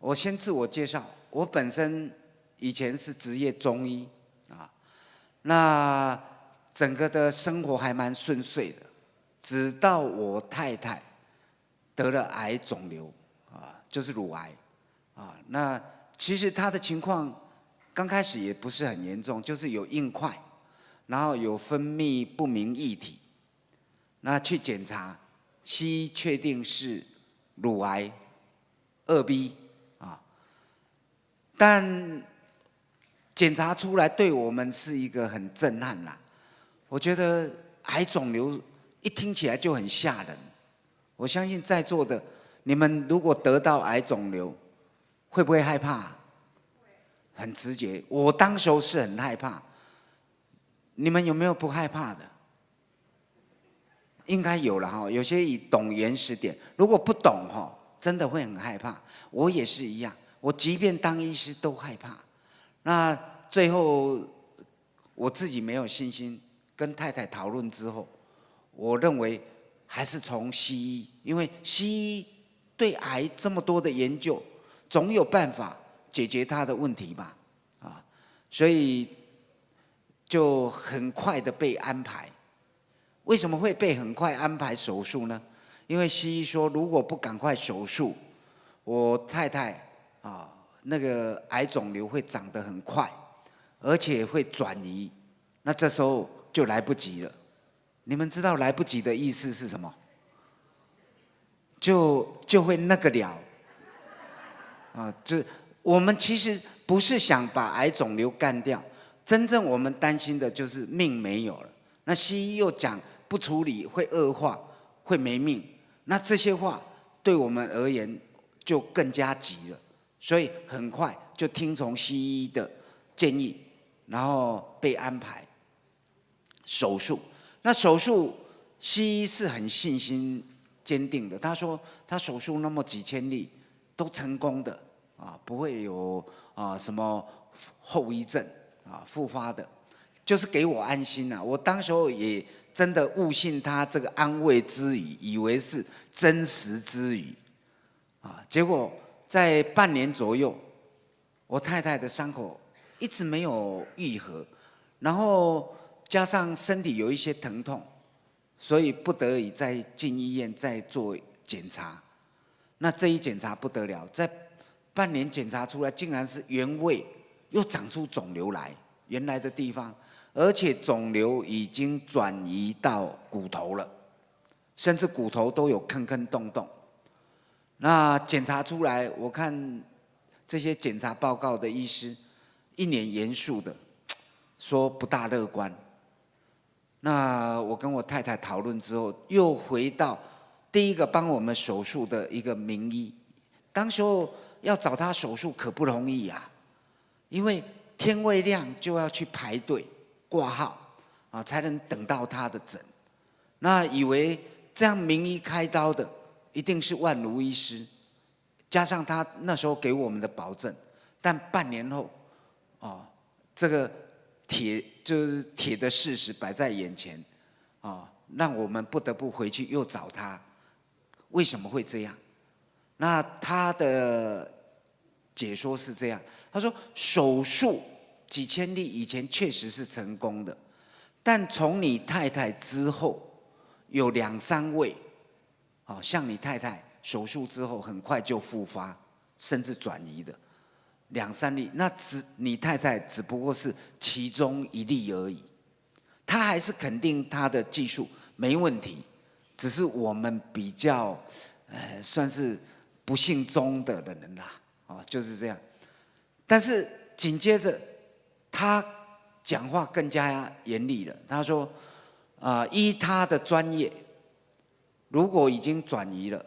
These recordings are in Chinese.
我先自我介绍，我本身以前是职业中医啊，那整个的生活还蛮顺遂的，直到我太太得了癌肿瘤啊，就是乳癌啊。那其实她的情况刚开始也不是很严重，就是有硬块，然后有分泌不明液体，那去检查，西医确定是乳癌二 B。但检查出来对我们是一个很震撼啦。我觉得癌肿瘤一听起来就很吓人。我相信在座的你们，如果得到癌肿瘤，会不会害怕？很直觉。我当时候是很害怕。你们有没有不害怕的？应该有了哈。有些以懂原始点，如果不懂哈，真的会很害怕。我也是一样。我即便当医师都害怕，那最后我自己没有信心。跟太太讨论之后，我认为还是从西医，因为西医对癌这么多的研究，总有办法解决他的问题吧，啊，所以就很快的被安排。为什么会被很快安排手术呢？因为西医说，如果不赶快手术，我太太。啊，那个癌肿瘤会长得很快，而且会转移，那这时候就来不及了。你们知道来不及的意思是什么？就就会那个了。啊，就我们其实不是想把癌肿瘤干掉，真正我们担心的就是命没有了。那西医又讲不处理会恶化，会没命。那这些话对我们而言就更加急了。所以很快就听从西医的建议，然后被安排手术。那手术西医是很信心坚定的，他说他手术那么几千例都成功的啊，不会有啊什么后遗症啊复发的，就是给我安心了。我当时候也真的误信他这个安慰之语，以为是真实之语啊，结果。在半年左右，我太太的伤口一直没有愈合，然后加上身体有一些疼痛，所以不得已再进医院再做检查。那这一检查不得了，在半年检查出来，竟然是原位又长出肿瘤来，原来的地方，而且肿瘤已经转移到骨头了，甚至骨头都有坑坑洞洞。那检查出来，我看这些检查报告的医师一脸严肃的说不大乐观。那我跟我太太讨论之后，又回到第一个帮我们手术的一个名医，当时候要找他手术可不容易呀，因为天未亮就要去排队挂号啊，才能等到他的诊。那以为这样名医开刀的。一定是万如医师，加上他那时候给我们的保证，但半年后，哦，这个铁就是铁的事实摆在眼前，哦，让我们不得不回去又找他。为什么会这样？那他的解说是这样，他说手术几千例以前确实是成功的，但从你太太之后有两三位。好像你太太手术之后很快就复发，甚至转移的两三例，那只你太太只不过是其中一例而已。他还是肯定他的技术没问题，只是我们比较呃算是不幸中的人啦，哦就是这样。但是紧接着他讲话更加严厉了，他说啊依他的专业。如果已经转移了，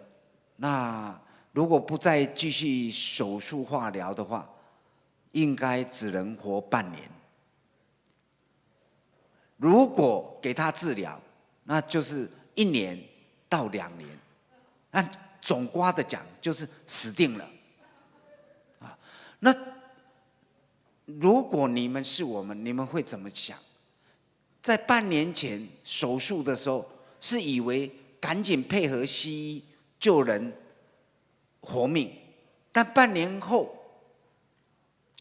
那如果不再继续手术化疗的话，应该只能活半年。如果给他治疗，那就是一年到两年。按总瓜的讲，就是死定了。啊，那如果你们是我们，你们会怎么想？在半年前手术的时候，是以为。赶紧配合西医救人活命，但半年后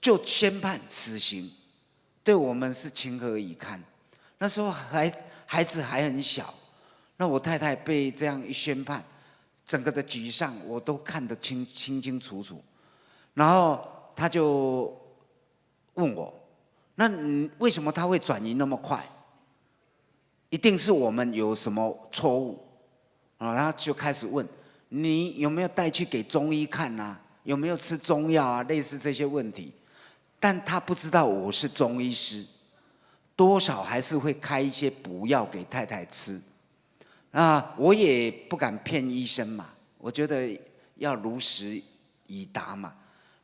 就宣判死刑，对我们是情何以堪？那时候孩孩子还很小，那我太太被这样一宣判，整个的沮丧我都看得清清清楚楚。然后他就问我：“那你为什么他会转移那么快？一定是我们有什么错误啊？”然后就开始问：“你有没有带去给中医看呐？有没有吃中药啊？类似这些问题。”但他不知道我是中医师，多少还是会开一些补药给太太吃。啊，我也不敢骗医生嘛，我觉得要如实以答嘛。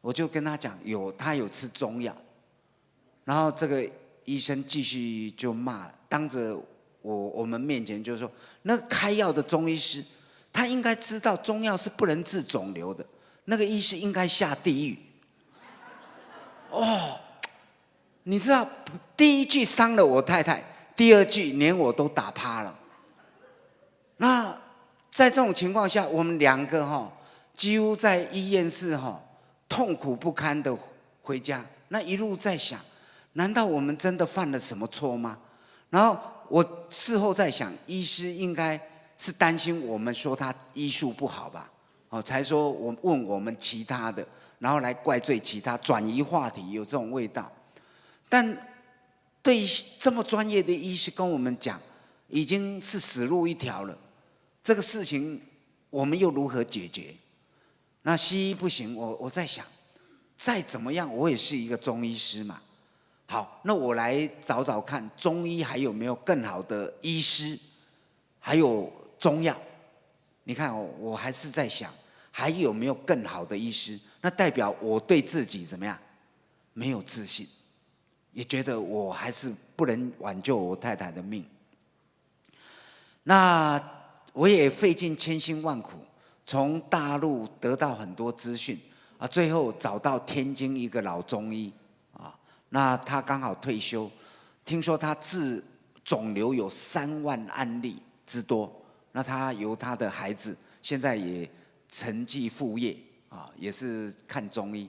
我就跟他讲，有他有吃中药，然后这个医生继续就骂，当着我我们面前就是说，那开药的中医师，他应该知道中药是不能治肿瘤的，那个医师应该下地狱。哦，你知道第一句伤了我太太，第二句连我都打趴了。那在这种情况下，我们两个哈，几乎在医院是哈。痛苦不堪的回家，那一路在想，难道我们真的犯了什么错吗？然后我事后在想，医师应该是担心我们说他医术不好吧？哦，才说我问我们其他的，然后来怪罪其他，转移话题，有这种味道。但对这么专业的医师跟我们讲，已经是死路一条了，这个事情我们又如何解决？那西医不行，我我在想，再怎么样，我也是一个中医师嘛。好，那我来找找看，中医还有没有更好的医师，还有中药。你看，我我还是在想，还有没有更好的医师？那代表我对自己怎么样？没有自信，也觉得我还是不能挽救我太太的命。那我也费尽千辛万苦。从大陆得到很多资讯啊，最后找到天津一个老中医，那他刚好退休，听说他治肿瘤有三万案例之多，那他由他的孩子现在也承继副业啊，也是看中医，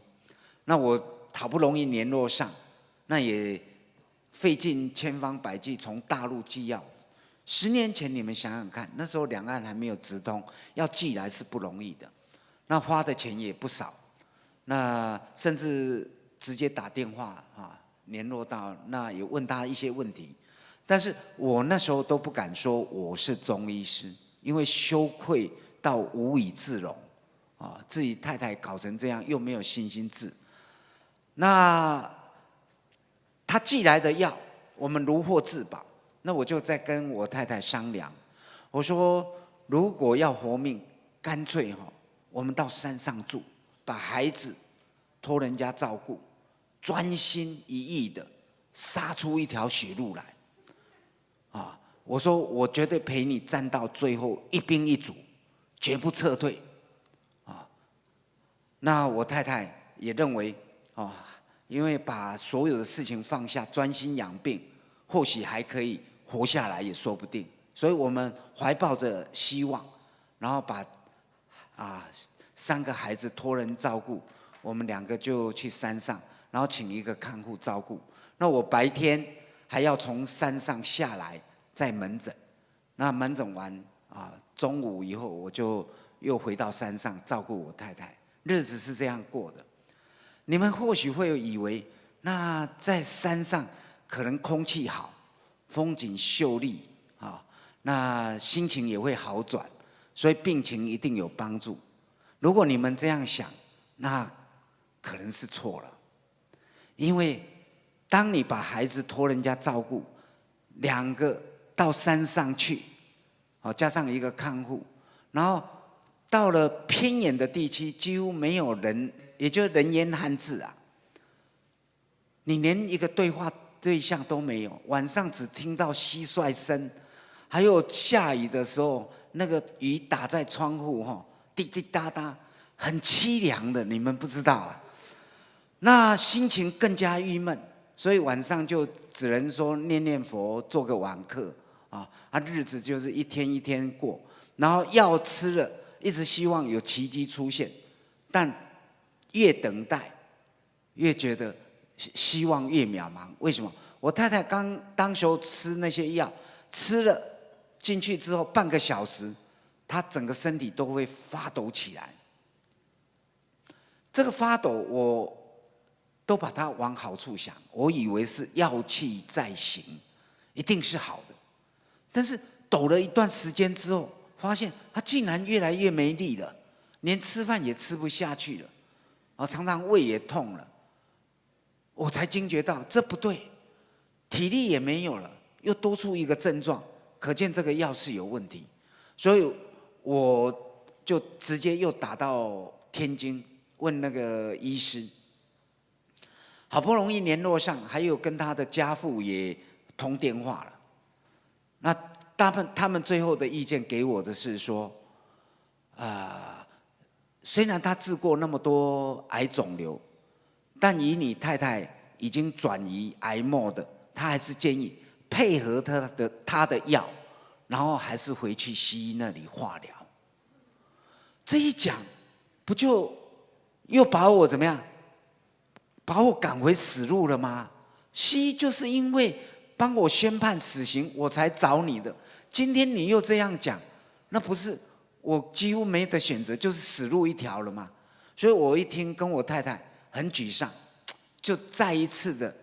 那我好不容易联络上，那也费尽千方百计从大陆寄药。十年前，你们想想看，那时候两岸还没有直通，要寄来是不容易的，那花的钱也不少，那甚至直接打电话啊联络到，那也问他一些问题，但是我那时候都不敢说我是中医师，因为羞愧到无以自容，啊，自己太太搞成这样，又没有信心治，那他寄来的药，我们如获至宝。那我就在跟我太太商量，我说如果要活命，干脆哈，我们到山上住，把孩子托人家照顾，专心一意的杀出一条血路来。啊，我说我绝对陪你战到最后一兵一卒，绝不撤退。啊，那我太太也认为，啊，因为把所有的事情放下，专心养病，或许还可以。活下来也说不定，所以我们怀抱着希望，然后把啊三个孩子托人照顾，我们两个就去山上，然后请一个看护照顾。那我白天还要从山上下来在门诊，那门诊完啊中午以后我就又回到山上照顾我太太，日子是这样过的。你们或许会以为，那在山上可能空气好。风景秀丽啊，那心情也会好转，所以病情一定有帮助。如果你们这样想，那可能是错了。因为当你把孩子托人家照顾，两个到山上去，好加上一个看护，然后到了偏远的地区，几乎没有人，也就人烟罕至啊。你连一个对话。对象都没有，晚上只听到蟋蟀声，还有下雨的时候，那个雨打在窗户哈，滴滴答答，很凄凉的，你们不知道啊。那心情更加郁闷，所以晚上就只能说念念佛，做个晚课啊，啊，日子就是一天一天过。然后药吃了，一直希望有奇迹出现，但越等待，越觉得希望越渺茫。为什么？我太太刚当时候吃那些药，吃了进去之后半个小时，她整个身体都会发抖起来。这个发抖，我都把它往好处想，我以为是药气在行，一定是好的。但是抖了一段时间之后，发现她竟然越来越没力了，连吃饭也吃不下去了，啊，常常胃也痛了。我才惊觉到这不对，体力也没有了，又多出一个症状，可见这个药是有问题。所以我就直接又打到天津。问那个医师，好不容易联络上，还有跟他的家父也通电话了。那他们他们最后的意见给我的是说，啊，虽然他治过那么多癌肿瘤，但以你太太已经转移癌末的，他还是建议配合他的他的药，然后还是回去西医那里化疗。这一讲，不就？又把我怎么样？把我赶回死路了吗？西医就是因为帮我宣判死刑，我才找你的。今天你又这样讲，那不是我几乎没得选择，就是死路一条了吗？所以我一听，跟我太太很沮丧，就再一次的，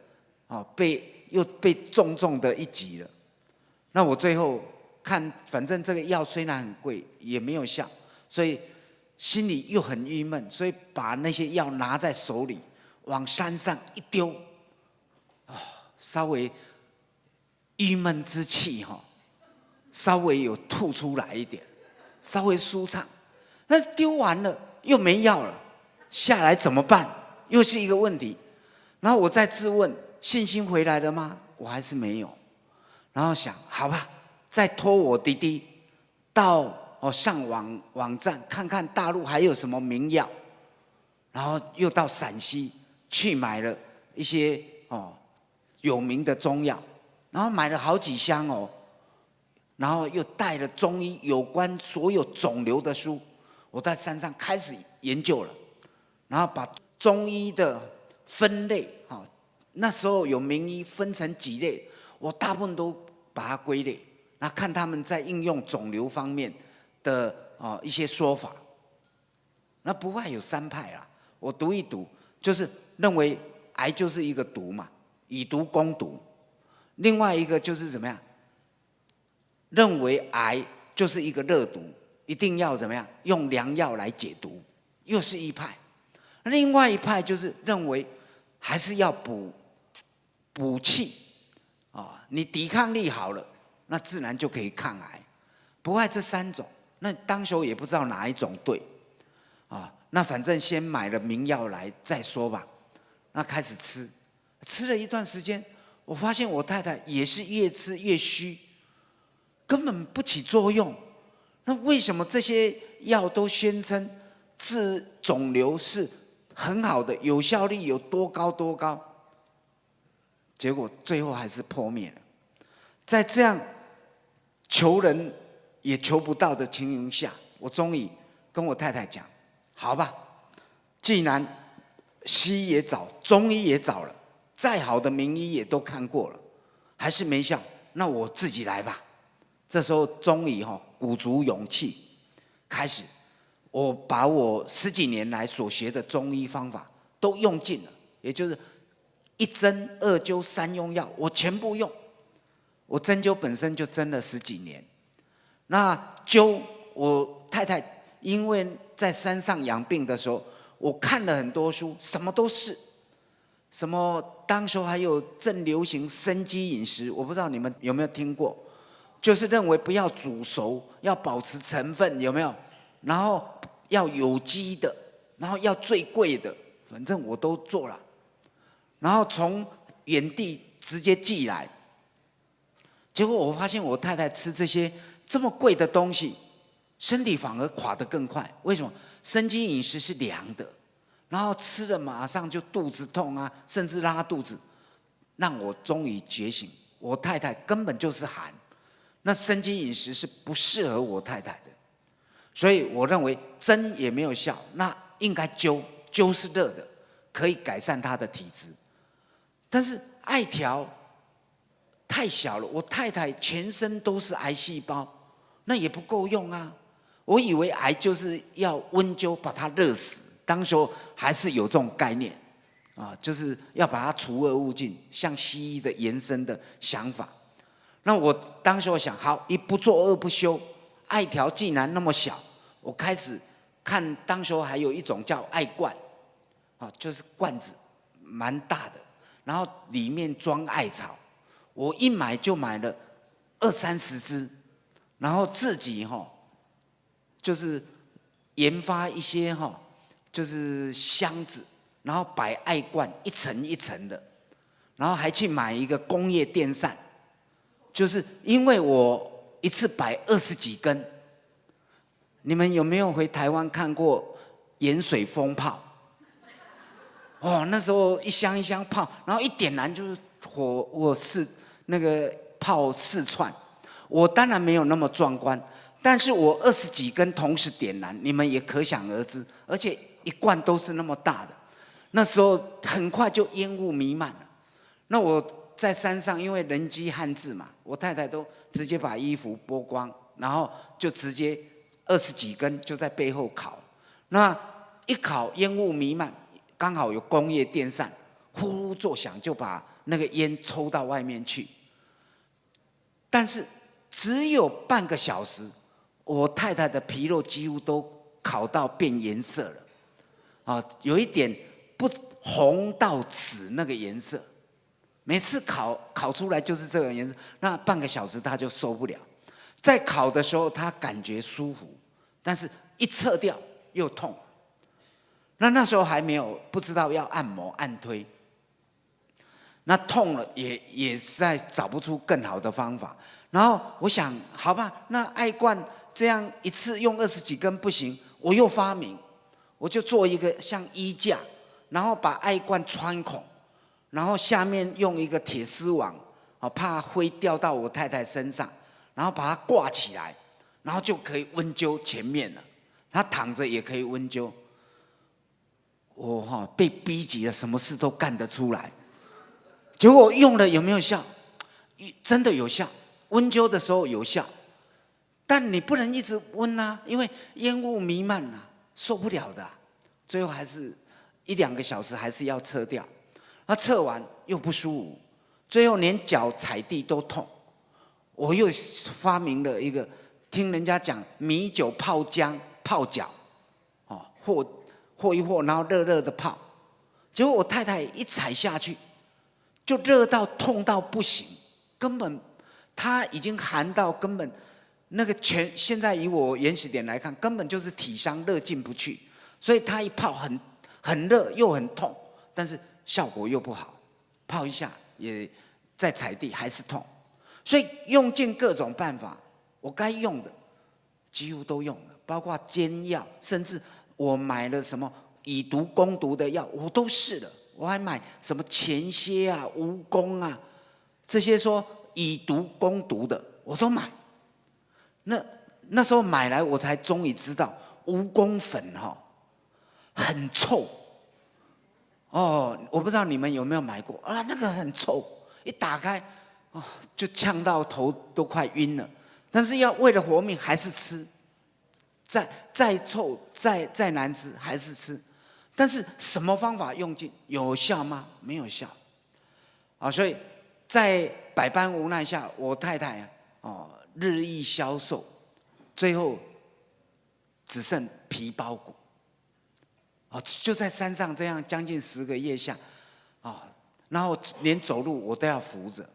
哦，被又被重重的一击了。那我最后看，反正这个药虽然很贵，也没有效，所以。心里又很郁闷，所以把那些药拿在手里，往山上一丢，啊，稍微郁闷之气哈，稍微有吐出来一点，稍微舒畅。那丢完了又没药了，下来怎么办？又是一个问题。然后我再自问：信心回来了吗？我还是没有。然后想，好吧，再托我弟弟到。哦，上网网站看看大陆还有什么名药，然后又到陕西去买了一些哦有名的中药，然后买了好几箱哦，然后又带了中医有关所有肿瘤的书，我在山上开始研究了，然后把中医的分类哈，那时候有名医分成几类，我大部分都把它归类，那看他们在应用肿瘤方面。的哦一些说法，那不外有三派啦。我读一读，就是认为癌就是一个毒嘛，以毒攻毒；另外一个就是怎么样，认为癌就是一个热毒，一定要怎么样用良药来解毒，又是一派。另外一派就是认为还是要补补气啊，你抵抗力好了，那自然就可以抗癌。不外这三种。那当时也不知道哪一种对，啊，那反正先买了名药来再说吧。那开始吃，吃了一段时间，我发现我太太也是越吃越虚，根本不起作用。那为什么这些药都宣称治肿瘤是很好的，有效率有多高多高？结果最后还是破灭了。在这样求人。也求不到的情形下，我终于跟我太太讲：“好吧，既然西医也找，中医也找了，再好的名医也都看过了，还是没效，那我自己来吧。”这时候终于哈鼓足勇气，开始我把我十几年来所学的中医方法都用尽了，也就是一针、二灸、三用药，我全部用。我针灸本身就针了十几年。那灸我太太，因为在山上养病的时候，我看了很多书，什么都是，什么当时候还有正流行生机饮食，我不知道你们有没有听过，就是认为不要煮熟，要保持成分有没有？然后要有机的，然后要最贵的，反正我都做了，然后从原地直接寄来，结果我发现我太太吃这些。这么贵的东西，身体反而垮得更快。为什么？生津饮食是凉的，然后吃了马上就肚子痛啊，甚至拉肚子，让我终于觉醒。我太太根本就是寒，那生津饮食是不适合我太太的，所以我认为针也没有效，那应该灸，灸是热的，可以改善他的体质。但是艾条太小了，我太太全身都是癌细胞，那也不够用啊。我以为癌就是要温灸把它热死，当时候还是有这种概念啊，就是要把它除恶务尽，像西医的延伸的想法。那我当时我想，好，一不做二不休，艾条既然那么小，我开始看，当时候还有一种叫艾罐，啊，就是罐子蛮大的。然后里面装艾草，我一买就买了二三十支，然后自己哈，就是研发一些哈，就是箱子，然后摆艾罐一层一层的，然后还去买一个工业电扇，就是因为我一次摆二十几根，你们有没有回台湾看过盐水风炮？哦，那时候一箱一箱炮，然后一点燃就是火，我是那个炮四窜。我当然没有那么壮观，但是我二十几根同时点燃，你们也可想而知。而且一罐都是那么大的，那时候很快就烟雾弥漫了。那我在山上，因为人迹罕至嘛，我太太都直接把衣服剥光，然后就直接二十几根就在背后烤。那一烤，烟雾弥漫。刚好有工业电扇，呼呼作响，就把那个烟抽到外面去。但是只有半个小时，我太太的皮肉几乎都烤到变颜色了，啊，有一点不红到紫那个颜色。每次烤烤出来就是这个颜色，那半个小时她就受不了。在烤的时候她感觉舒服，但是一撤掉又痛。那那时候还没有不知道要按摩按推，那痛了也也实在找不出更好的方法。然后我想，好吧，那艾罐这样一次用二十几根不行，我又发明，我就做一个像衣架，然后把艾罐穿孔，然后下面用一个铁丝网，哦，怕灰掉到我太太身上，然后把它挂起来，然后就可以温灸前面了。她躺着也可以温灸。我哈被逼急了，什么事都干得出来。结果用了有没有效？真的有效，温灸的时候有效。但你不能一直温啊，因为烟雾弥漫啊，受不了的。最后还是一两个小时还是要撤掉。那撤完又不舒服，最后连脚踩地都痛。我又发明了一个，听人家讲米酒泡姜泡脚，哦和。和一和，然后热热的泡，结果我太太一踩下去，就热到痛到不行，根本她已经寒到根本那个全现在以我原始点来看，根本就是体伤热进不去，所以他一泡很很热又很痛，但是效果又不好，泡一下也在踩地还是痛，所以用尽各种办法，我该用的几乎都用了，包括煎药，甚至。我买了什么以毒攻毒的药，我都试了。我还买什么前蝎啊、蜈蚣啊，这些说以毒攻毒的，我都买。那那时候买来，我才终于知道蜈蚣粉哈很臭。哦，我不知道你们有没有买过啊？那个很臭，一打开哦就呛到头都快晕了。但是要为了活命，还是吃。再再臭再再难吃还是吃，但是什么方法用尽有效吗？没有效，啊，所以在百般无奈下，我太太哦日益消瘦，最后只剩皮包骨，哦就在山上这样将近十个月下，啊，然后连走路我都要扶着，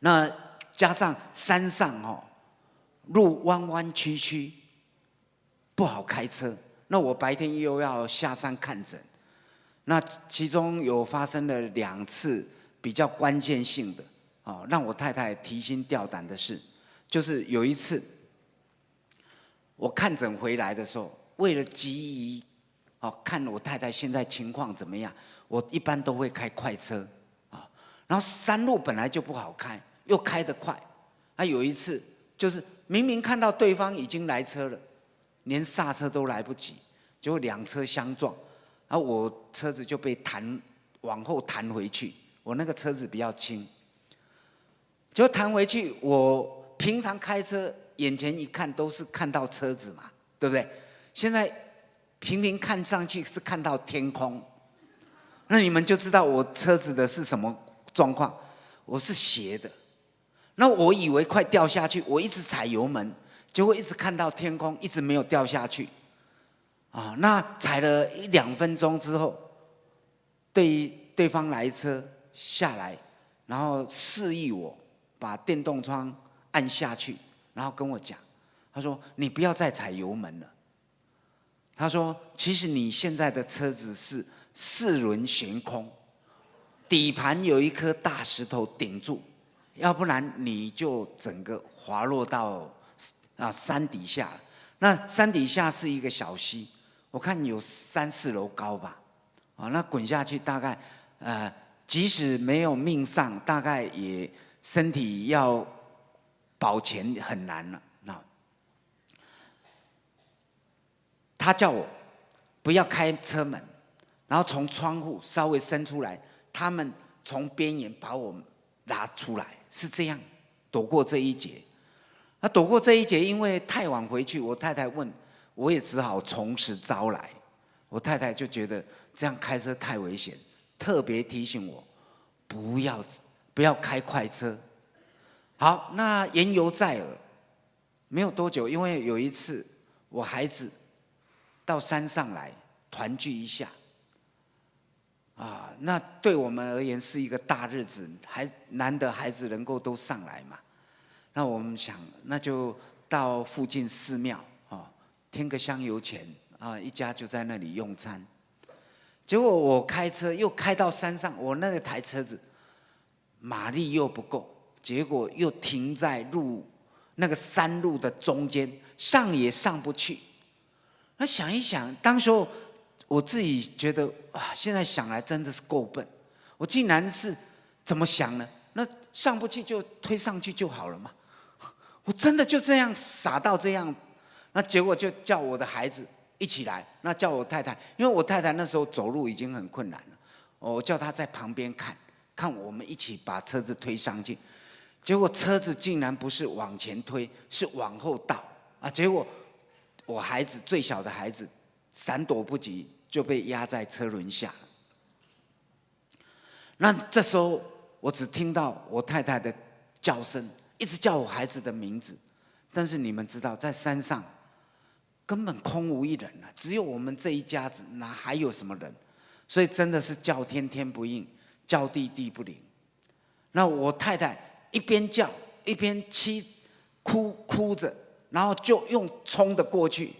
那加上山上哦路弯弯曲曲。不好开车，那我白天又要下山看诊，那其中有发生了两次比较关键性的，哦，让我太太提心吊胆的事，就是有一次我看诊回来的时候，为了急于哦看我太太现在情况怎么样，我一般都会开快车啊，然后山路本来就不好开，又开得快，啊有一次就是明明看到对方已经来车了。连刹车都来不及，结果两车相撞，啊，我车子就被弹往后弹回去，我那个车子比较轻，就弹回去。我平常开车，眼前一看都是看到车子嘛，对不对？现在平平看上去是看到天空，那你们就知道我车子的是什么状况，我是斜的。那我以为快掉下去，我一直踩油门，结果一直看到天空，一直没有掉下去。啊，那踩了一两分钟之后，对对方来车下来，然后示意我把电动窗按下去，然后跟我讲，他说：“你不要再踩油门了。”他说：“其实你现在的车子是四轮悬空，底盘有一颗大石头顶住。”要不然你就整个滑落到啊山底下，那山底下是一个小溪，我看有三四楼高吧，啊，那滚下去大概呃，即使没有命丧，大概也身体要保全很难了。那他叫我不要开车门，然后从窗户稍微伸出来，他们从边缘把我拉出来。是这样，躲过这一劫。那躲过这一劫，因为太晚回去，我太太问，我也只好从实招来。我太太就觉得这样开车太危险，特别提醒我不要不要开快车。好，那言犹在耳。没有多久，因为有一次我孩子到山上来团聚一下。啊，那对我们而言是一个大日子，还难得孩子能够都上来嘛。那我们想，那就到附近寺庙啊，添个香油钱啊，一家就在那里用餐。结果我开车又开到山上，我那台车子马力又不够，结果又停在路那个山路的中间，上也上不去。那想一想，当时候。我自己觉得啊，现在想来真的是够笨，我竟然是怎么想呢？那上不去就推上去就好了嘛，我真的就这样傻到这样，那结果就叫我的孩子一起来，那叫我太太，因为我太太那时候走路已经很困难了，我叫她在旁边看，看我们一起把车子推上去，结果车子竟然不是往前推，是往后倒啊！结果我孩子最小的孩子闪躲不及。就被压在车轮下。那这时候，我只听到我太太的叫声，一直叫我孩子的名字。但是你们知道，在山上根本空无一人了，只有我们这一家子，哪还有什么人？所以真的是叫天天不应，叫地地不灵。那我太太一边叫一边哭哭哭着，然后就用冲的过去。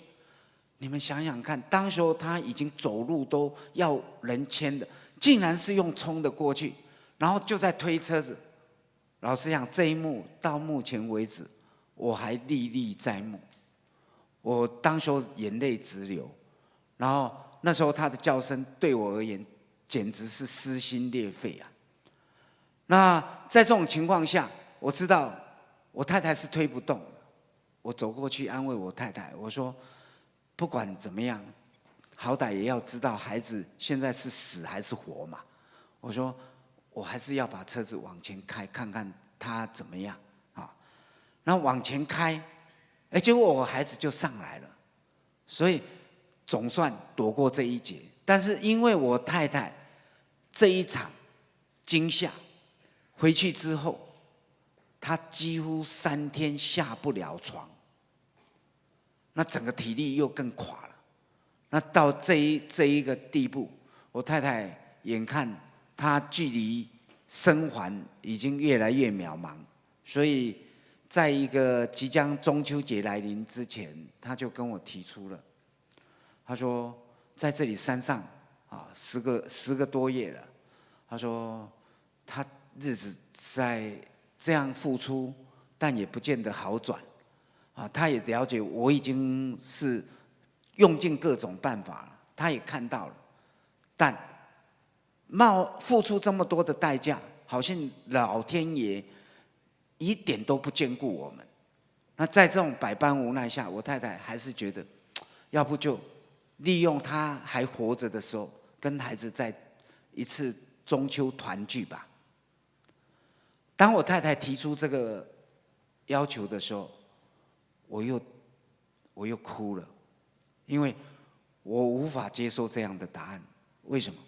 你们想想看，当时候他已经走路都要人牵的，竟然是用冲的过去，然后就在推车子。老实讲，这一幕到目前为止，我还历历在目。我当时候眼泪直流，然后那时候他的叫声对我而言简直是撕心裂肺啊。那在这种情况下，我知道我太太是推不动的，我走过去安慰我太太，我说。不管怎么样，好歹也要知道孩子现在是死还是活嘛。我说，我还是要把车子往前开，看看他怎么样啊。然后往前开，哎，结果我孩子就上来了，所以总算躲过这一劫。但是因为我太太这一场惊吓，回去之后，他几乎三天下不了床。那整个体力又更垮了，那到这一这一个地步，我太太眼看他距离生还已经越来越渺茫，所以在一个即将中秋节来临之前，他就跟我提出了，他说在这里山上啊，十个十个多月了，他说他日子在这样付出，但也不见得好转。啊，他也了解我已经是用尽各种办法了，他也看到了，但冒付出这么多的代价，好像老天爷一点都不眷顾我们。那在这种百般无奈下，我太太还是觉得，要不就利用他还活着的时候，跟孩子在一次中秋团聚吧。当我太太提出这个要求的时候，我又我又哭了，因为我无法接受这样的答案。为什么？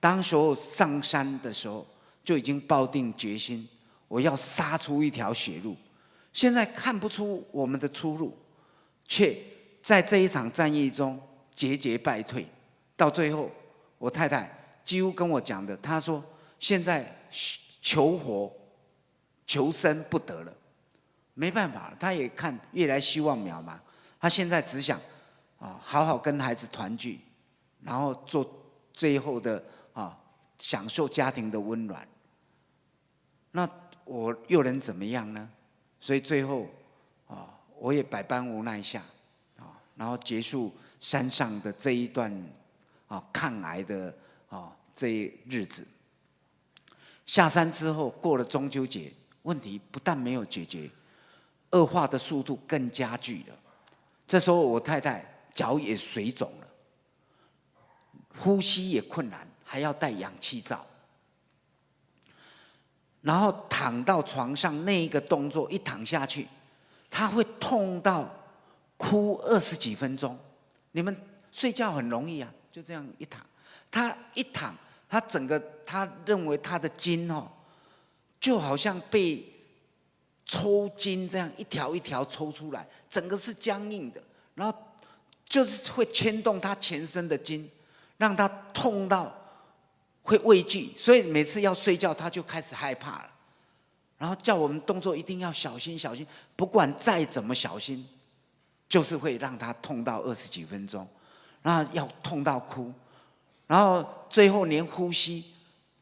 当时候上山的时候就已经抱定决心，我要杀出一条血路。现在看不出我们的出路，却在这一场战役中节节败退。到最后，我太太几乎跟我讲的，她说：“现在求活、求生不得了，没办法了。她也看越来希望渺茫，他现在只想啊，好好跟孩子团聚，然后做最后的啊，享受家庭的温暖。那我又能怎么样呢？”所以最后，啊，我也百般无奈下，啊，然后结束山上的这一段，啊，抗癌的啊这一日子。下山之后，过了中秋节，问题不但没有解决，恶化的速度更加剧了。这时候，我太太脚也水肿了，呼吸也困难，还要戴氧气罩。然后躺到床上那一个动作一躺下去，他会痛到哭二十几分钟。你们睡觉很容易啊，就这样一躺，他一躺，他整个他认为他的筋哦，就好像被抽筋这样一条一条抽出来，整个是僵硬的，然后就是会牵动他全身的筋，让他痛到。会畏惧，所以每次要睡觉，他就开始害怕了，然后叫我们动作一定要小心小心，不管再怎么小心，就是会让他痛到二十几分钟，然后要痛到哭，然后最后连呼吸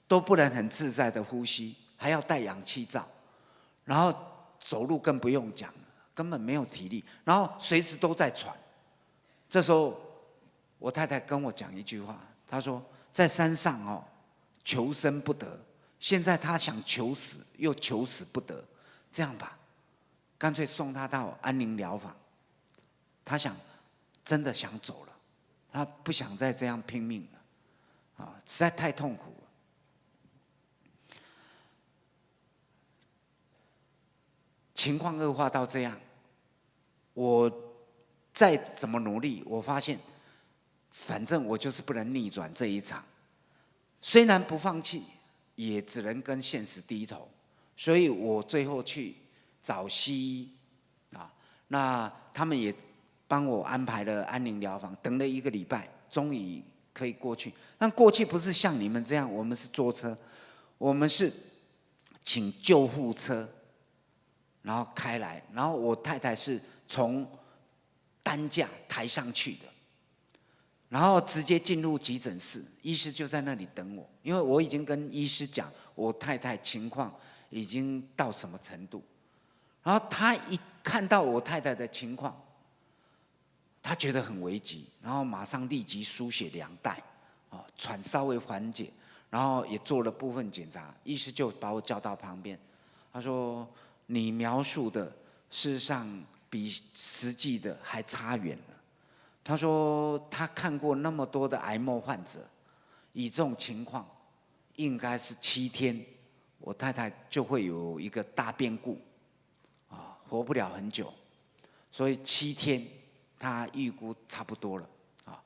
都不能很自在的呼吸，还要戴氧气罩，然后走路更不用讲了，根本没有体力，然后随时都在喘。这时候我太太跟我讲一句话，她说在山上哦。求生不得，现在她想求死，又求死不得，这样吧，干脆送她到安宁疗房。他想，真的想走了，他不想再这样拼命了，啊，实在太痛苦了。情况恶化到这样，我再怎么努力，我发现，反正我就是不能逆转这一场。虽然不放弃，也只能跟现实低头，所以我最后去找西医，啊，那他们也帮我安排了安宁疗房，等了一个礼拜，终于可以过去。但过去不是像你们这样，我们是坐车，我们是请救护车，然后开来，然后我太太是从担架抬上去的。然后直接进入急诊室，医师就在那里等我，因为我已经跟医师讲我太太情况已经到什么程度。然后他一看到我太太的情况，他觉得很危急，然后马上立即输血两袋，啊，喘稍微缓解，然后也做了部分检查，医师就把我叫到旁边，他说：“你描述的事实上比实际的还差远了。”他说他看过那么多的癌末患者，以这种情况，应该是七天，我太太就会有一个大变故，啊，活不了很久，所以七天他预估差不多了，啊，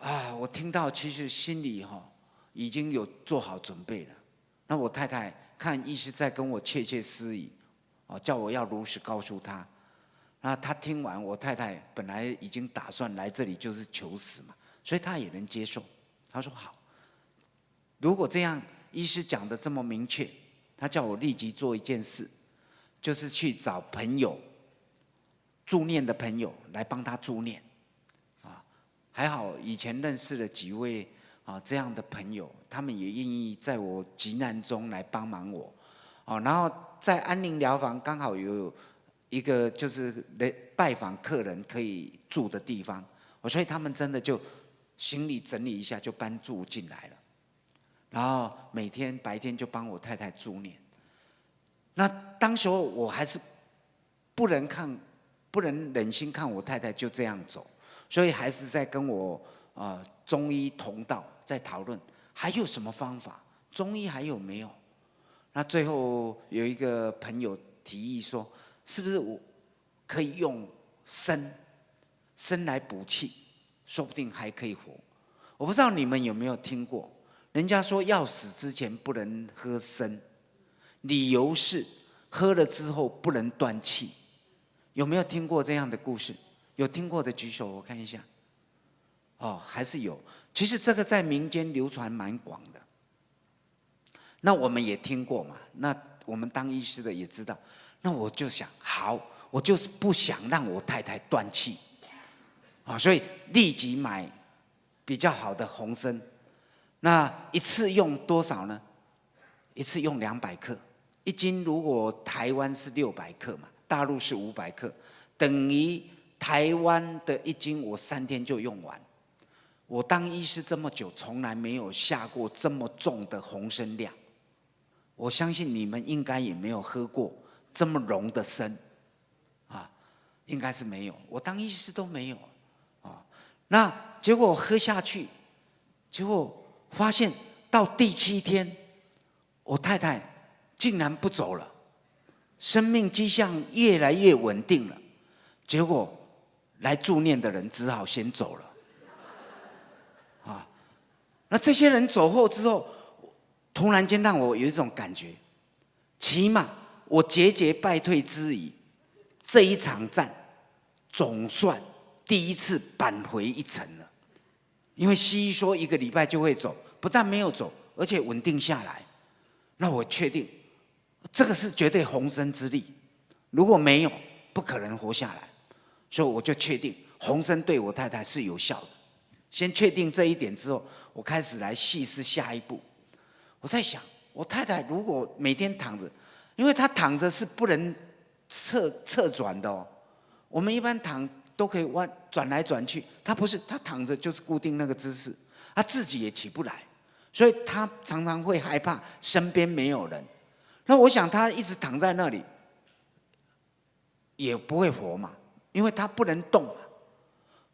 啊，我听到其实心里哈已经有做好准备了。那我太太看医师在跟我窃窃私语，哦，叫我要如实告诉他。那他听完，我太太本来已经打算来这里就是求死嘛，所以他也能接受。他说好，如果这样，医师讲的这么明确，他叫我立即做一件事，就是去找朋友助念的朋友来帮他助念。啊，还好以前认识了几位啊这样的朋友，他们也愿意在我急难中来帮忙我。哦，然后在安宁疗房刚好有。一个就是来拜访客人可以住的地方，我所以他们真的就行李整理一下就搬住进来了，然后每天白天就帮我太太助念。那当时候我还是不能看，不能忍心看我太太就这样走，所以还是在跟我啊中医同道在讨论还有什么方法，中医还有没有？那最后有一个朋友提议说，是不是我可以用参参来补气，说不定还可以活。我不知道你们有没有听过，人家说要死之前不能喝参，理由是喝了之后不能断气。有没有听过这样的故事？有听过的举手，我看一下。哦，还是有。其实这个在民间流传蛮广的。那我们也听过嘛？那我们当医师的也知道。那我就想，好，我就是不想让我太太断气，啊，所以立即买比较好的红参。那一次用多少呢？一次用两百克，一斤如果台湾是六百克嘛，大陆是五百克，等于台湾的一斤我三天就用完。我当医师这么久，从来没有下过这么重的红参量。我相信你们应该也没有喝过这么浓的参，啊，应该是没有。我当医师都没有，啊，那结果我喝下去，结果发现到第七天，我太太竟然不走了，生命迹象越来越稳定了。结果来助念的人只好先走了，那这些人走后之后。突然间让我有一种感觉，起码我节节败退之余，这一场战总算第一次扳回一城了。因为西医说一个礼拜就会走，不但没有走，而且稳定下来。那我确定，这个是绝对红参之力。如果没有，不可能活下来。所以我就确定红参对我太太是有效的。先确定这一点之后，我开始来细思下一步。我在想，我太太如果每天躺着，因为她躺着是不能侧侧转的哦。我们一般躺都可以弯转来转去，她不是，她躺着就是固定那个姿势，她自己也起不来，所以她常常会害怕身边没有人。那我想她一直躺在那里也不会活嘛，因为她不能动嘛。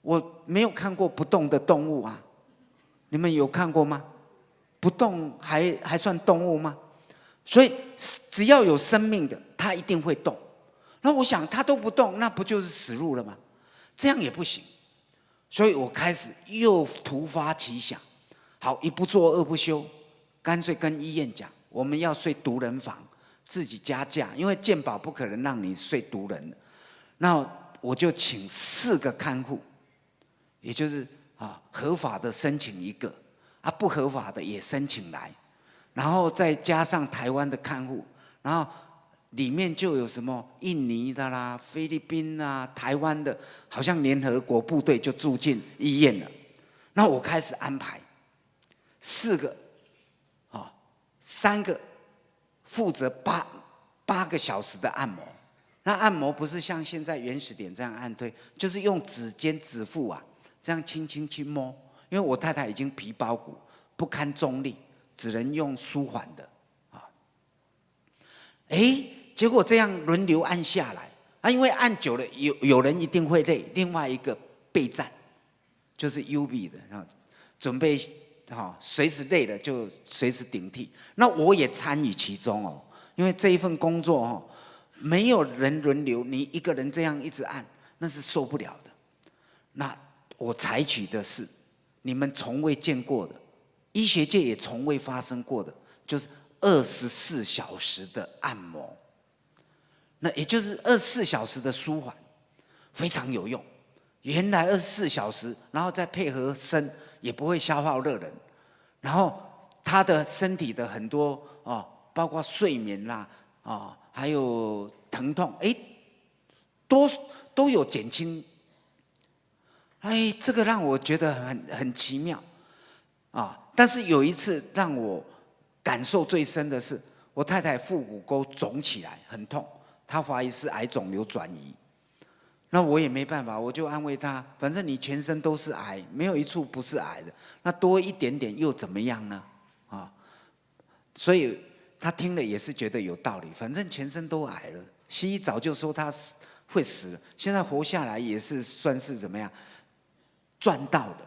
我没有看过不动的动物啊，你们有看过吗？不动还还算动物吗？所以只要有生命的，它一定会动。那我想它都不动，那不就是死路了吗？这样也不行。所以我开始又突发奇想，好一不做二不休，干脆跟医院讲，我们要睡独人房，自己加价，因为健保不可能让你睡独人的。那我就请四个看护，也就是啊合法的申请一个。啊，不合法的也申请来，然后再加上台湾的看护，然后里面就有什么印尼的啦、菲律宾啊、台湾的，好像联合国部队就住进医院了。那我开始安排四个，啊，三个负责八八个小时的按摩。那按摩不是像现在原始点这样按推，就是用指尖指腹啊，这样轻轻去摸。因为我太太已经皮包骨不堪重力，只能用舒缓的啊。哎，结果这样轮流按下来啊，因为按久了有有人一定会累，另外一个备战就是 U B 的啊，准备哈随时累了就随时顶替。那我也参与其中哦，因为这一份工作哦，没有人轮流，你一个人这样一直按，那是受不了的。那我采取的是。你们从未见过的，医学界也从未发生过的，就是二十四小时的按摩。那也就是二十四小时的舒缓，非常有用。原来二十四小时，然后再配合身，也不会消耗热能。然后他的身体的很多哦，包括睡眠啦啊，还有疼痛，哎，都都有减轻。哎，这个让我觉得很很奇妙，啊！但是有一次让我感受最深的是，我太太腹股沟肿起来，很痛，她怀疑是癌肿瘤转移。那我也没办法，我就安慰她，反正你全身都是癌，没有一处不是癌的，那多一点点又怎么样呢？啊！所以她听了也是觉得有道理，反正全身都癌了，西医早就说他死会死了，现在活下来也是算是怎么样？赚到的，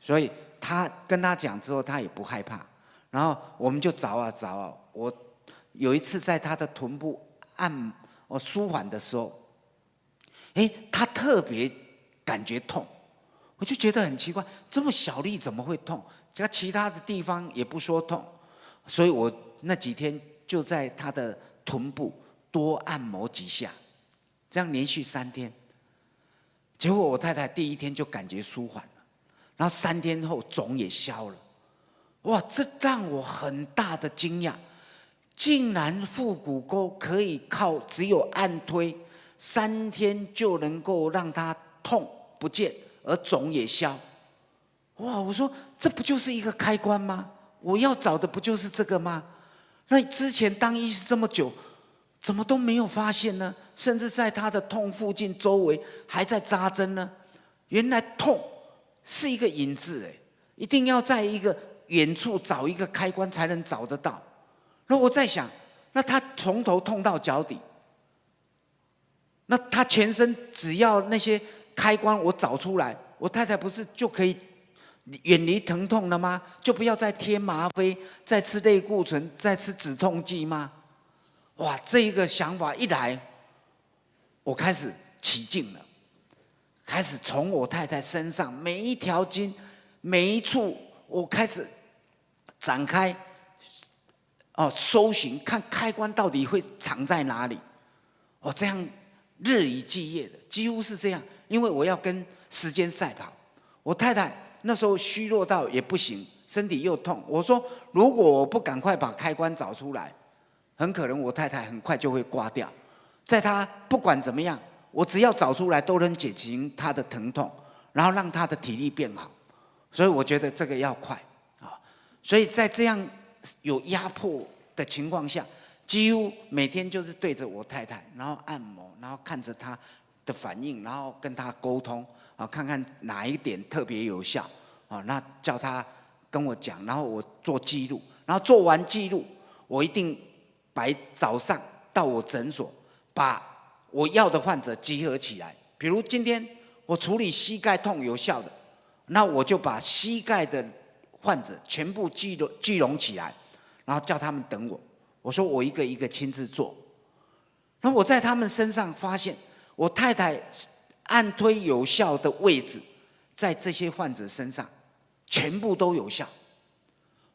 所以他跟他讲之后，他也不害怕。然后我们就找啊找啊，我有一次在他的臀部按我舒缓的时候，哎，他特别感觉痛，我就觉得很奇怪，这么小力怎么会痛？加其他的地方也不说痛，所以我那几天就在他的臀部多按摩几下，这样连续三天。结果我太太第一天就感觉舒缓了，然后三天后肿也消了。哇，这让我很大的惊讶，竟然腹股沟可以靠只有按推三天就能够让它痛不见，而肿也消。哇！我说这不就是一个开关吗？我要找的不就是这个吗？那之前当医师这么久，怎么都没有发现呢？甚至在他的痛附近周围还在扎针呢。原来痛是一个影子，哎，一定要在一个远处找一个开关才能找得到。那我在想，那他从头痛到脚底，那他全身只要那些开关我找出来，我太太不是就可以？远离疼痛了吗？就不要再贴吗啡、再吃类固醇、再吃止痛剂吗？哇，这一个想法一来，我开始起劲了，开始从我太太身上每一条筋、每一处，我开始展开，哦，搜寻看开关到底会藏在哪里。哦，这样日以继夜的，几乎是这样，因为我要跟时间赛跑。我太太。那时候虚弱到也不行，身体又痛。我说，如果我不赶快把开关找出来，很可能我太太很快就会挂掉。在她不管怎么样，我只要找出来，都能减轻她的疼痛，然后让她的体力变好。所以我觉得这个要快啊！所以在这样有压迫的情况下，几乎每天就是对着我太太，然后按摩，然后看着她的反应，然后跟她沟通。啊，看看哪一点特别有效啊？那叫她跟我讲，然后我做记录，然后做完记录，我一定白早上到我诊所，把我要的患者集合起来。比如今天我处理膝盖痛有效的，那我就把膝盖的患者全部聚拢聚拢起来，然后叫他们等我。我说我一个一个亲自做。那我在他们身上发现，我太太。按推有效的位置，在这些患者身上，全部都有效。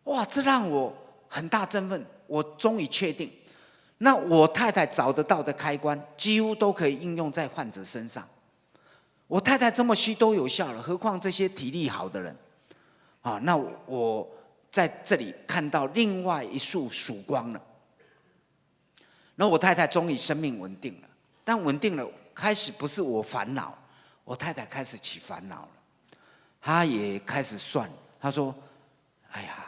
哇，这让我很大振奋。我终于确定，那我太太找得到的开关，几乎都可以应用在患者身上。我太太这么虚都有效了，何况这些体力好的人？啊，那我在这里看到另外一束曙光了。那我太太终于生命稳定了，但稳定了。开始不是我烦恼，我太太开始起烦恼了。她也开始算，她说：“哎呀，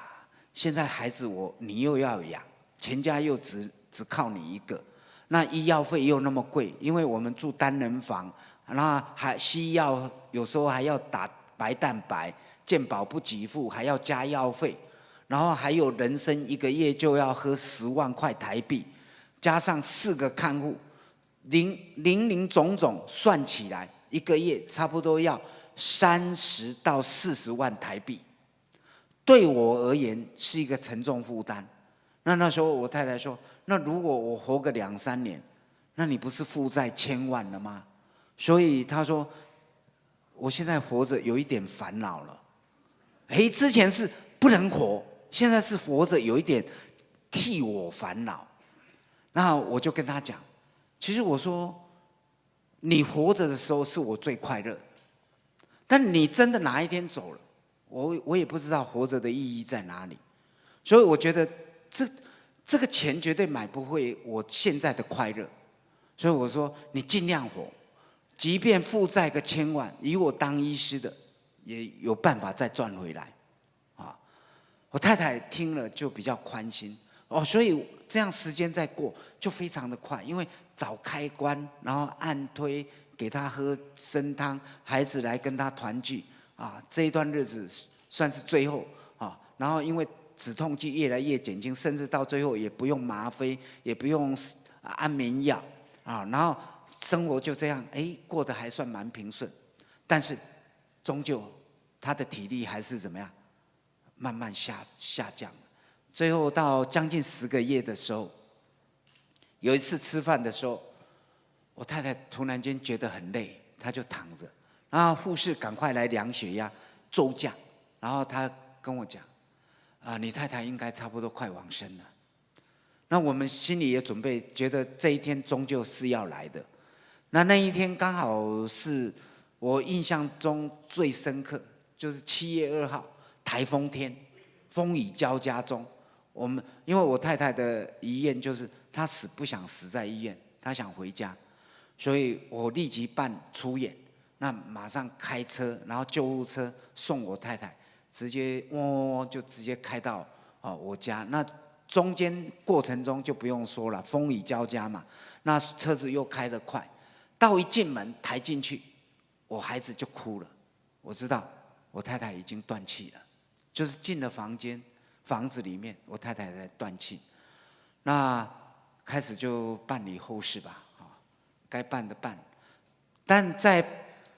现在孩子我你又要养，全家又只只靠你一个，那医药费又那么贵，因为我们住单人房，那还西药有时候还要打白蛋白，健保不给付，还要加药费，然后还有人参一个月就要喝十万块台币，加上四个看护。”零零零总总算起来，一个月差不多要三十到四十万台币，对我而言是一个沉重负担。那那时候我太太说：“那如果我活个两三年，那你不是负债千万了吗？”所以她说：“我现在活着有一点烦恼了。”哎，之前是不能活，现在是活着有一点替我烦恼。那我就跟她讲。其实我说，你活着的时候是我最快乐，但你真的哪一天走了，我我也不知道活着的意义在哪里。所以我觉得这这个钱绝对买不回我现在的快乐。所以我说你尽量活，即便负债个千万，以我当医师的也有办法再赚回来。啊，我太太听了就比较宽心哦，所以这样时间再过就非常的快，因为。找开关，然后按推给他喝参汤，孩子来跟他团聚啊！这一段日子算是最后啊。然后因为止痛剂越来越减轻，甚至到最后也不用吗啡，也不用安眠药啊。然后生活就这样，哎，过得还算蛮平顺。但是终究他的体力还是怎么样，慢慢下下降。最后到将近十个月的时候，有一次吃饭的时候，我太太突然间觉得很累，她就躺着，然后护士赶快来量血压、骤降，然后她跟我讲：“啊，你太太应该差不多快往生了。”那我们心里也准备，觉得这一天终究是要来的。那那一天刚好是我印象中最深刻，就是七月二号台风天，风雨交加中。我们因为我太太的遗愿就是她死不想死在医院，她想回家，所以我立即办出院，那马上开车，然后救护车送我太太，直接嗡嗡嗡就直接开到啊我家。那中间过程中就不用说了，风雨交加嘛，那车子又开得快，到一进门抬进去，我孩子就哭了，我知道我太太已经断气了，就是进了房间。房子里面，我太太在断气，那开始就办理后事吧，啊，该办的办，但在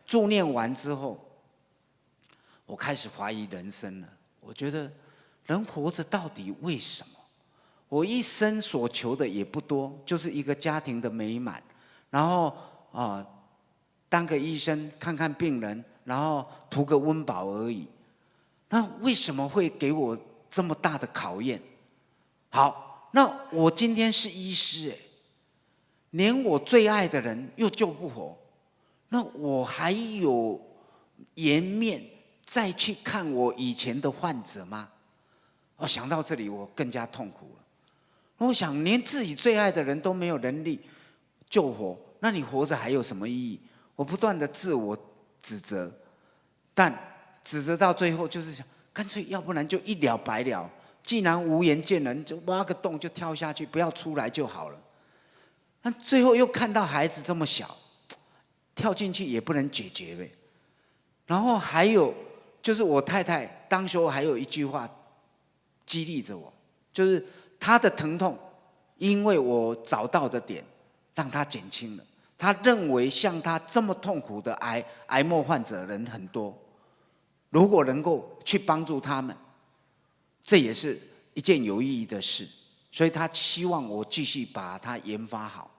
助念完之后，我开始怀疑人生了。我觉得人活着到底为什么？我一生所求的也不多，就是一个家庭的美满，然后啊，当个医生看看病人，然后图个温饱而已。那为什么会给我？这么大的考验，好，那我今天是医师哎，连我最爱的人又救不活，那我还有颜面再去看我以前的患者吗？我想到这里，我更加痛苦了。我想，连自己最爱的人都没有能力救活，那你活着还有什么意义？我不断的自我指责，但指责到最后就是想。干脆，要不然就一了百了。既然无颜见人，就挖个洞就跳下去，不要出来就好了。那最后又看到孩子这么小，跳进去也不能解决呗。然后还有就是我太太当时候还有一句话激励着我，就是她的疼痛，因为我找到的点让她减轻了。她认为像她这么痛苦的癌癌末患者人很多。如果能够去帮助他们，这也是一件有意义的事。所以他希望我继续把它研发好。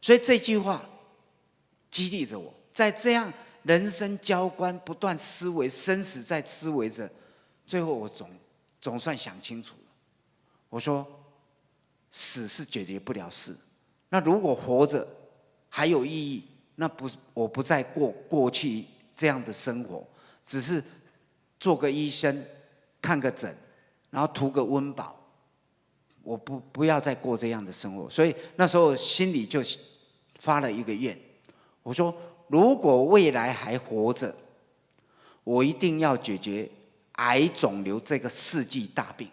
所以这句话激励着我，在这样人生交关、不断思维、生死在思维着，最后我总总算想清楚了。我说，死是解决不了事。那如果活着还有意义，那不我不再过过去这样的生活，只是。做个医生，看个诊，然后图个温饱，我不不要再过这样的生活。所以那时候心里就发了一个愿，我说如果未来还活着，我一定要解决癌肿瘤这个世纪大病。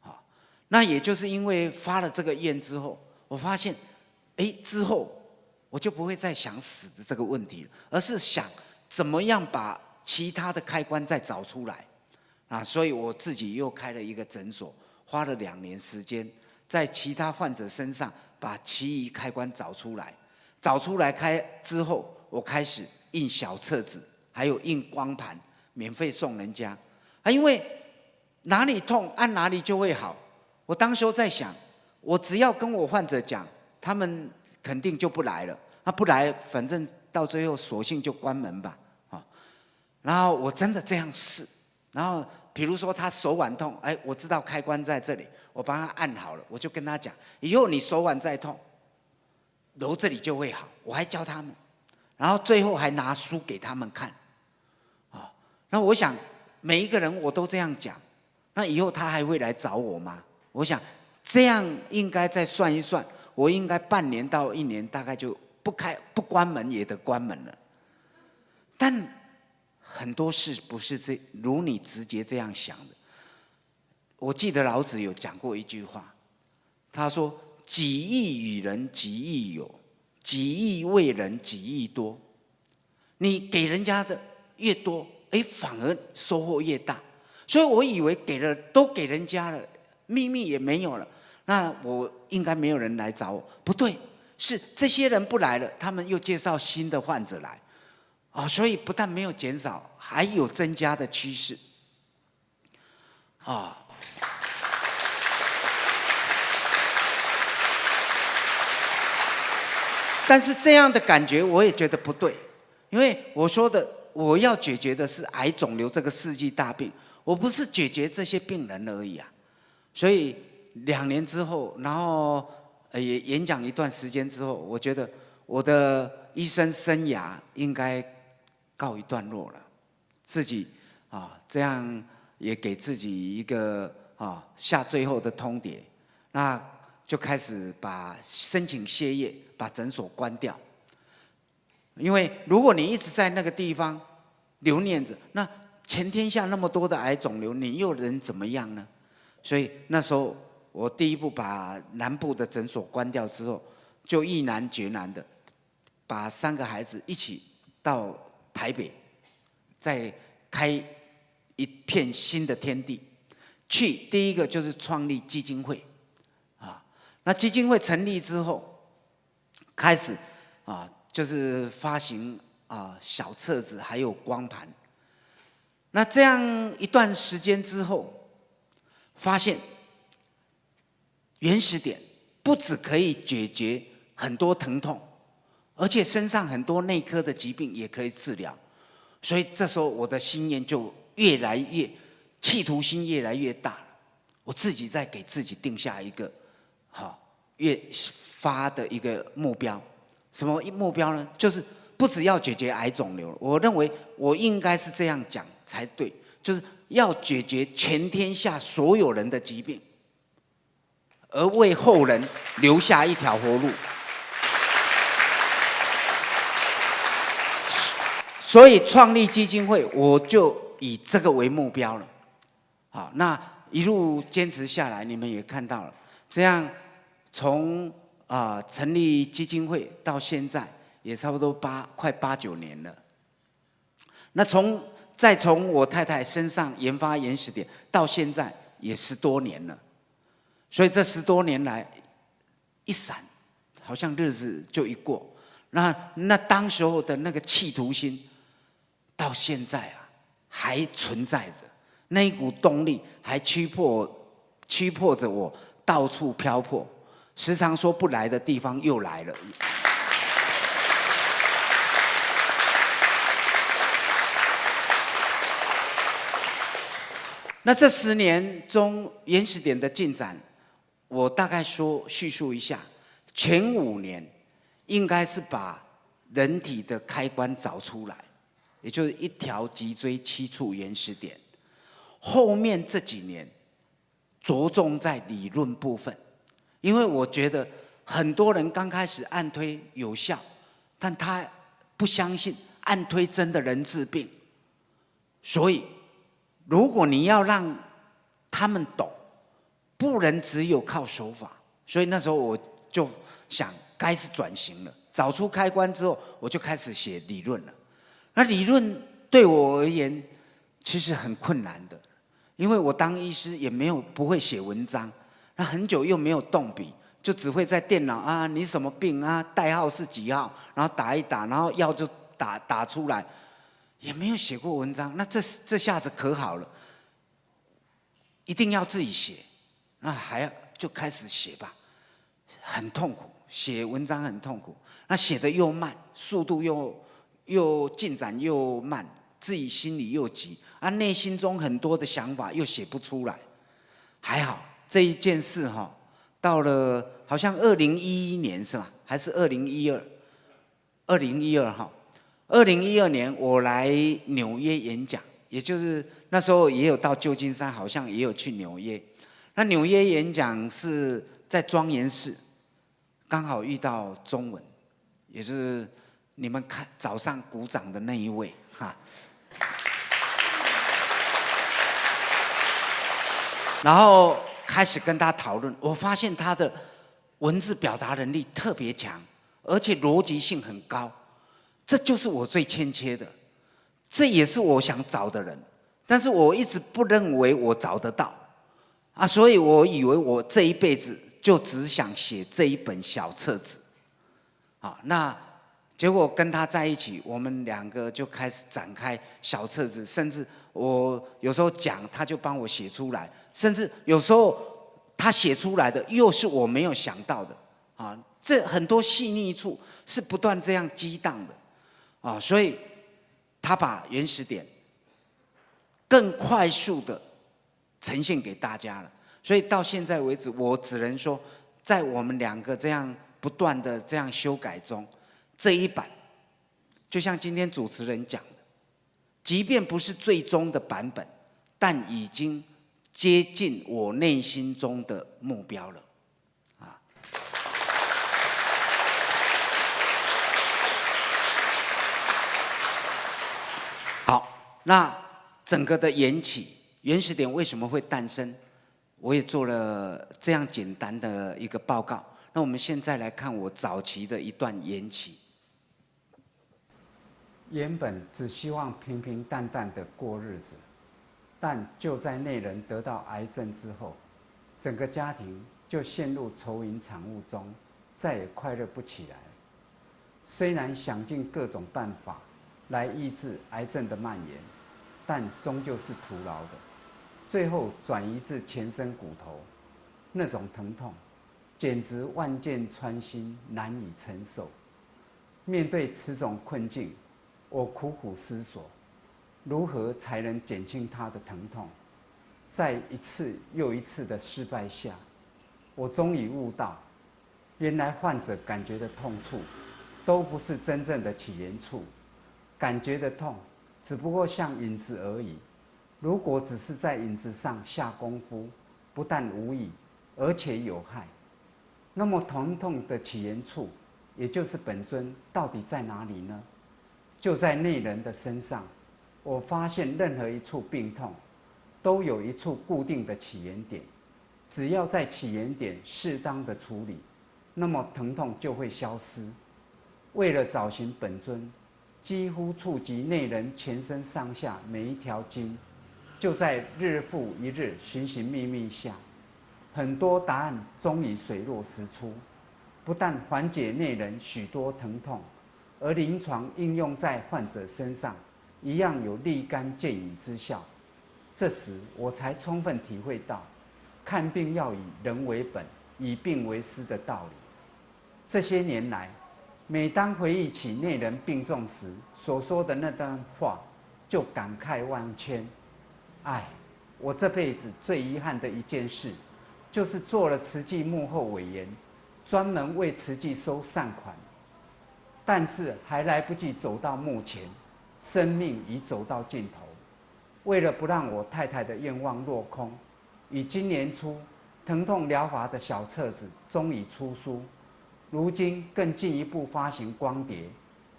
好，那也就是因为发了这个愿之后，我发现，哎，之后我就不会再想死的这个问题了，而是想怎么样把。其他的开关再找出来，啊，所以我自己又开了一个诊所，花了两年时间，在其他患者身上把其余开关找出来，找出来开之后，我开始印小册子，还有印光盘，免费送人家。啊，因为哪里痛按哪里就会好。我当时候在想，我只要跟我患者讲，他们肯定就不来了。他不来，反正到最后索性就关门吧。啊然后我真的这样试，然后比如说他手腕痛，哎，我知道开关在这里，我帮他按好了，我就跟他讲，以后你手腕再痛，揉这里就会好。我还教他们，然后最后还拿书给他们看，啊，那我想每一个人我都这样讲，那以后他还会来找我吗？我想这样应该再算一算，我应该半年到一年大概就不开不关门也得关门了，但。很多事不是这如你直接这样想的。我记得老子有讲过一句话，他说：“己益与人，己益有；己益为人，己益多。”你给人家的越多，哎，反而收获越大。所以我以为给了都给人家了，秘密也没有了，那我应该没有人来找我。不对，是这些人不来了，他们又介绍新的患者来。啊，所以不但没有减少，还有增加的趋势。啊，但是这样的感觉我也觉得不对，因为我说的我要解决的是癌肿瘤这个世纪大病，我不是解决这些病人而已啊。所以两年之后，然后也演讲一段时间之后，我觉得我的医生生涯应该告一段落了，自己啊这样也给自己一个啊下最后的通牒，那就开始把申请歇业，把诊所关掉。因为如果你一直在那个地方留念着，那全天下那么多的癌肿瘤，你又能怎么样呢？所以那时候，我第一步把南部的诊所关掉之后，就毅然决然的把三个孩子一起到台北，再开一片新的天地。去第一个就是创立基金会，啊，那基金会成立之后，开始啊就是发行啊小册子还有光盘。那这样一段时间之后。发现原始点不只可以解决很多疼痛，而且身上很多内科的疾病也可以治疗，所以这时候我的心愿就越来越企图心越来越大了。我自己在给自己定下一个好越发的一个目标，什么目标呢？就是不只要解决癌肿瘤，我认为我应该是这样讲才对，就是。要解决全天下所有人的疾病，而为后人留下一条活路。所以创立基金会，我就以这个为目标了。好，那一路坚持下来，你们也看到了，这样从啊成立基金会到现在，也差不多八快八九年了。那从再从我太太身上研发原始点，到现在也十多年了，所以这十多年来，一闪，好像日子就一过。那那当时候的那个企图心，到现在啊还存在着，那一股动力还驱迫驱迫着我到处漂泊，时常说不来的地方又来了。那这十年中原始点的进展，我大概说叙述一下。前五年应该是把人体的开关找出来，也就是一条脊椎七处原始点。后面这几年着重在理论部分，因为我觉得很多人刚开始按推有效，但他不相信按推真的能治病，所以。如果你要让他们懂，不能只有靠手法，所以那时候我就想，该是转型了。找出开关之后，我就开始写理论了。那理论对我而言，其实很困难的，因为我当医师也没有不会写文章，那很久又没有动笔，就只会在电脑啊，你什么病啊，代号是几号，然后打一打，然后药就打打出来。也没有写过文章，那这这下子可好了，一定要自己写，那还要就开始写吧，很痛苦，写文章很痛苦，那写的又慢，速度又又进展又慢，自己心里又急，啊，内心中很多的想法又写不出来，还好这一件事哈，到了好像二零一一年是吧？还是二零一二？二零一二哈。二零一二年，我来纽约演讲，也就是那时候也有到旧金山，好像也有去纽约。那纽约演讲是在庄严寺，刚好遇到中文，也是你们看早上鼓掌的那一位哈。然后开始跟他讨论，我发现他的文字表达能力特别强，而且逻辑性很高。这就是我最欠缺的，这也是我想找的人，但是我一直不认为我找得到，啊，所以我以为我这一辈子就只想写这一本小册子，啊，那结果跟他在一起，我们两个就开始展开小册子，甚至我有时候讲，他就帮我写出来，甚至有时候他写出来的又是我没有想到的啊，这很多细腻处是不断这样激荡的啊，所以他把原始点更快速的呈现给大家了。所以到现在为止，我只能说，在我们两个这样不断的这样修改中，这一版，就像今天主持人讲的，即便不是最终的版本，但已经接近我内心中的目标了，啊。好，那整个的缘起，原始点为什么会诞生？我也做了这样简单的一个报告。那我们现在来看我早期的一段缘起。原本只希望平平淡淡的过日子，但就在那人得到癌症之后，整个家庭就陷入愁云惨雾中，再也快乐不起来。虽然想尽各种办法来抑制癌症的蔓延，但终究是徒劳的。最后转移至全身骨头，那种疼痛，简直万箭穿心，难以承受。面对此种困境，我苦苦思索，如何才能减轻他的疼痛。在一次又一次的失败下，我终于悟到，原来患者感觉的痛处，都不是真正的起源处，感觉的痛，只不过像影子而已。如果只是在影子上下功夫，不但无益，而且有害。那么疼痛的起源处，也就是本尊到底在哪里呢？就在内人的身上。我发现任何一处病痛，都有一处固定的起源点。只要在起源点适当的处理，那么疼痛就会消失。为了找寻本尊，几乎触及内人全身上下每一条筋。就在日复一日寻寻觅觅下，很多答案终于水落石出。不但缓解内人许多疼痛，而临床应用在患者身上，一样有立竿见影之效。这时我才充分体会到，看病要以人为本，以病为师的道理。这些年来，每当回忆起内人病重时所说的那段话，就感慨万千。哎，我这辈子最遗憾的一件事，就是做了慈济幕后委员，专门为慈济收善款。但是还来不及走到墓前，生命已走到尽头。为了不让我太太的愿望落空，于今年初，疼痛疗法的小册子终于出书，如今更进一步发行光碟，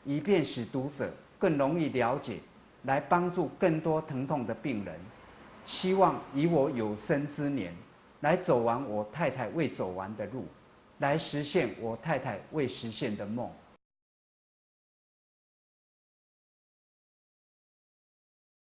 以便使读者更容易了解，来帮助更多疼痛的病人。希望以我有生之年，来走完我太太未走完的路，来实现我太太未实现的梦。